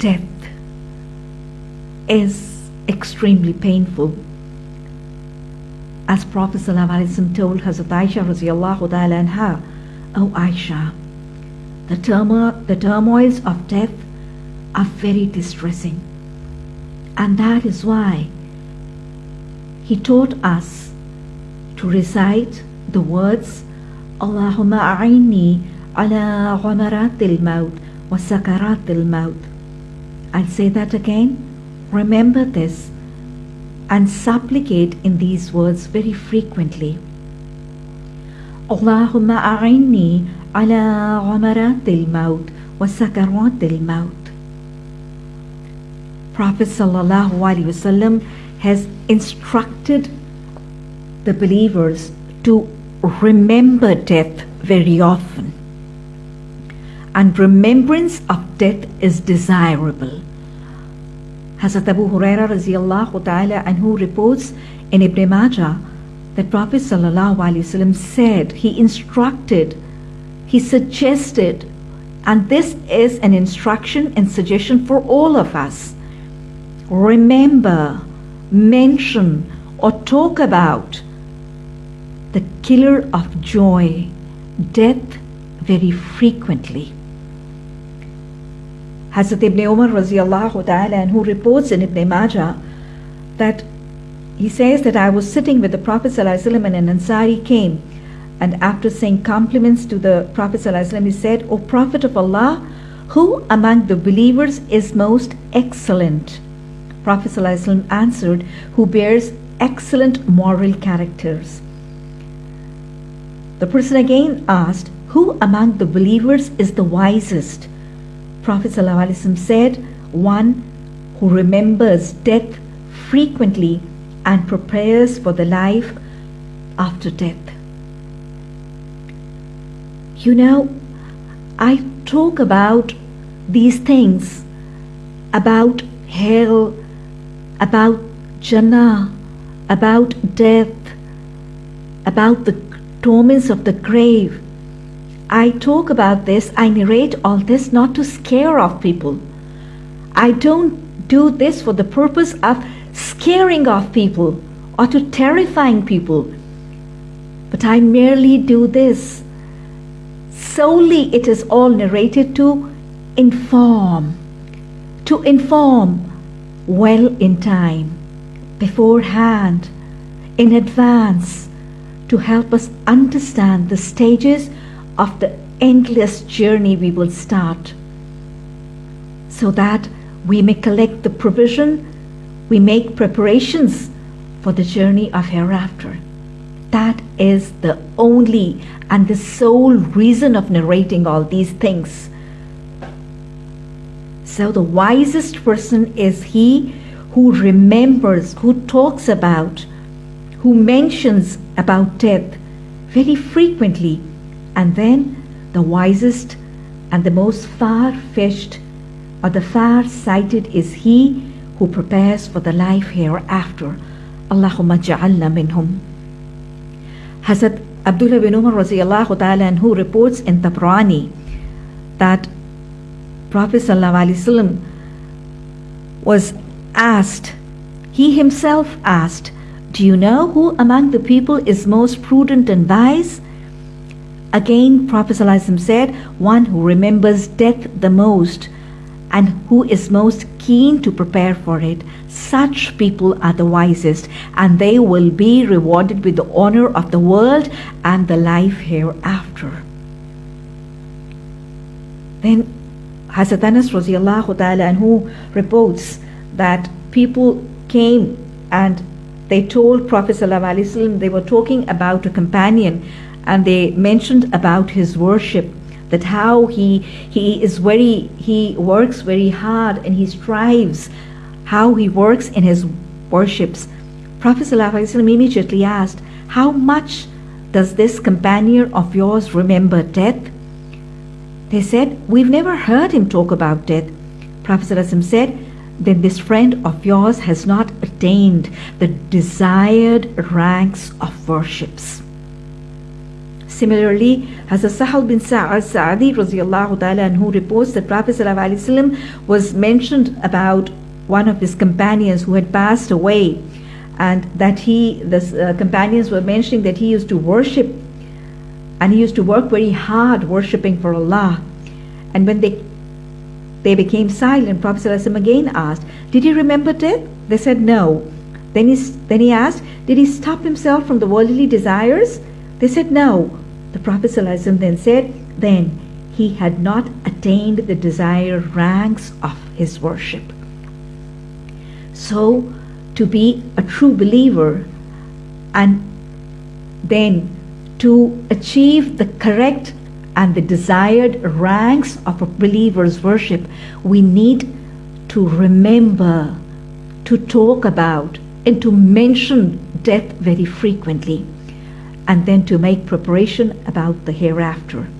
death is extremely painful. As Prophet ﷺ told Hazrat Aisha radiallahu ta'ala anha, O Aisha, the, turmo- the turmoils of death are very distressing. And that is why he taught us to recite the words Allahumma a'inni ala ghamaratil maut wa sakaratil maut. I'll say that again. Remember this and supplicate in these words very frequently. Allahumma a'inni ala ghamaratil maut wa sakaratil maut. Prophet sallallahu alaihi wasallam has instructed the believers to remember death very often. And remembrance of death is desirable. Hazrat Abu Huraira radiallahu ta'ala who reports in Ibn Majah that Prophet wasallam said, he instructed, he suggested, and this is an instruction and suggestion for all of us. Remember, mention, or talk about the killer of joy, death, very frequently. Hazrat Ibn Umar radiallahu ta'ala anhu reports in Ibn Majah that he says that I was sitting with the Prophet ﷺ and an Ansari came and after saying compliments to the Prophet ﷺ he said, O Prophet of Allah, who among the believers is most excellent? Prophet ﷺ answered, who bears excellent moral characters. The person again asked, who among the believers is the wisest? Prophet ﷺ said, One who remembers death frequently and prepares for the life after death. You know, I talk about these things about hell, about Jannah, about death, about the torments of the grave. I talk about this, I narrate all this not to scare off people. I don't do this for the purpose of scaring off people or to terrifying people. But I merely do this. Solely it is all narrated to inform. To inform well in time, beforehand, in advance, to help us understand the stages of the endless journey we will start, so that we may collect the provision, we make preparations for the journey of hereafter. That is the only and the sole reason of narrating all these things. So, the wisest person is he who remembers, who talks about, who mentions about death very frequently, and then the wisest and the most far fetched or the far sighted is he who prepares for the life hereafter. Allahumma ja'alna minhum. Hazrat Abdullah bin Umar radiallahu ta'ala anhu reports in Tabrani that Prophet ﷺ was asked, he himself asked, Do you know who among the people is most prudent and wise? Again, Prophet ﷺ said, One who remembers death the most and who is most keen to prepare for it. Such people are the wisest, and they will be rewarded with the honor of the world and the life hereafter. Then Hazrat Anas ta'ala and who reports that people came and they told Prophet wasallam they were talking about a companion and they mentioned about his worship that how he he is very he works very hard and he strives how he works in his worships. Prophet ﷺ immediately asked how much does this companion of yours remember death? They said we've never heard him talk about death. Prophet ﷺ said then this friend of yours has not attained the desired ranks of worships Similarly, Hazrat Sahal bin Sa'ad Sa'adi reports that Prophet ﷺ was mentioned about one of his companions who had passed away and that he, the uh, companions were mentioning that he used to worship and he used to work very hard worshipping for Allah. And when they they became silent, Prophet ﷺ again asked, Did he remember death? They said no. Then he, then he asked, Did he stop himself from the worldly desires? They said no. The Prophet then said, Then he had not attained the desired ranks of his worship. So, to be a true believer and then to achieve the correct and the desired ranks of a believer's worship, we need to remember, to talk about, and to mention death very frequently, and then to make preparation about the hereafter.